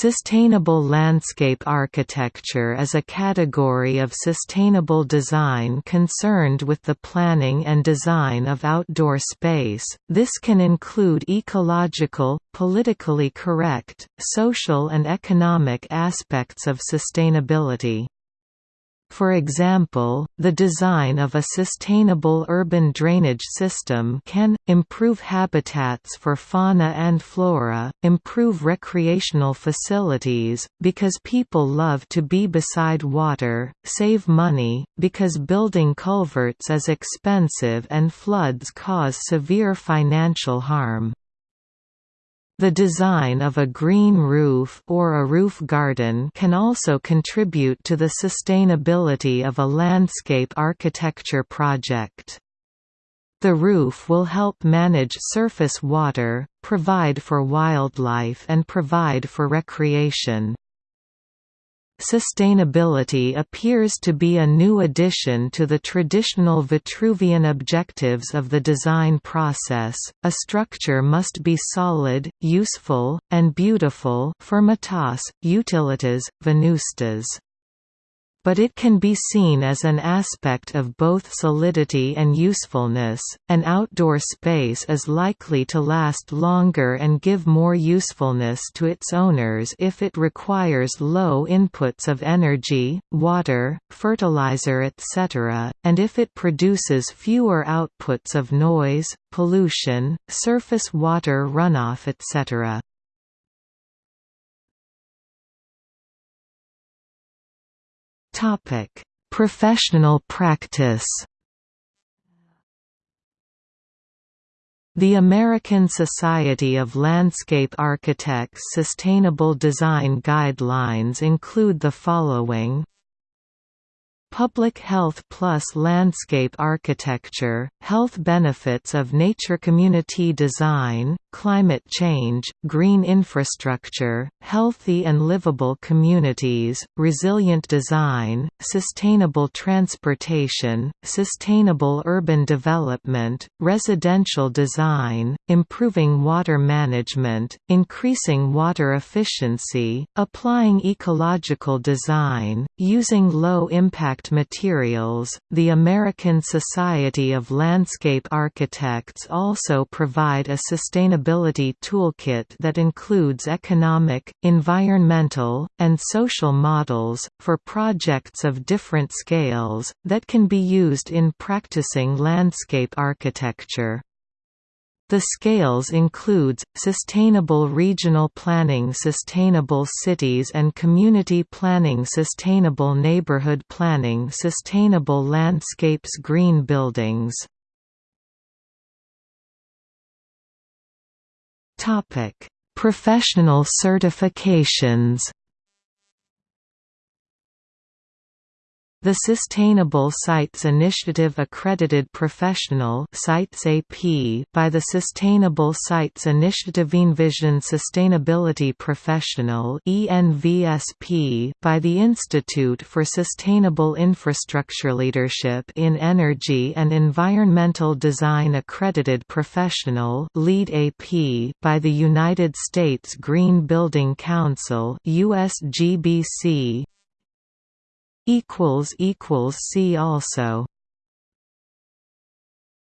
Sustainable landscape architecture is a category of sustainable design concerned with the planning and design of outdoor space. This can include ecological, politically correct, social and economic aspects of sustainability. For example, the design of a sustainable urban drainage system can, improve habitats for fauna and flora, improve recreational facilities, because people love to be beside water, save money, because building culverts is expensive and floods cause severe financial harm. The design of a green roof or a roof garden can also contribute to the sustainability of a landscape architecture project. The roof will help manage surface water, provide for wildlife and provide for recreation. Sustainability appears to be a new addition to the traditional Vitruvian objectives of the design process. A structure must be solid, useful, and beautiful firmitas, utilitas, venustas but it can be seen as an aspect of both solidity and usefulness. An outdoor space is likely to last longer and give more usefulness to its owners if it requires low inputs of energy, water, fertilizer, etc., and if it produces fewer outputs of noise, pollution, surface water runoff, etc. Topic: Professional practice. The American Society of Landscape Architects Sustainable Design Guidelines include the following Public Health Plus Landscape Architecture, Health Benefits of Nature Community Design, Climate Change, Green Infrastructure, Healthy and Livable Communities, Resilient Design, Sustainable Transportation, Sustainable Urban Development, Residential Design, Improving Water Management, Increasing Water Efficiency, Applying Ecological Design, Using Low-Impact materials. The American Society of Landscape Architects also provide a sustainability toolkit that includes economic, environmental, and social models, for projects of different scales, that can be used in practicing landscape architecture. The scales includes, Sustainable Regional Planning Sustainable Cities and Community Planning Sustainable Neighborhood Planning Sustainable Landscapes Green Buildings Professional certifications The Sustainable Sites Initiative Accredited Professional Sites AP by the Sustainable Sites Initiative Envision Sustainability Professional ENVSP by the Institute for Sustainable Infrastructure Leadership in Energy and Environmental Design Accredited Professional LEED AP by the United States Green Building Council USGBC equals equals see also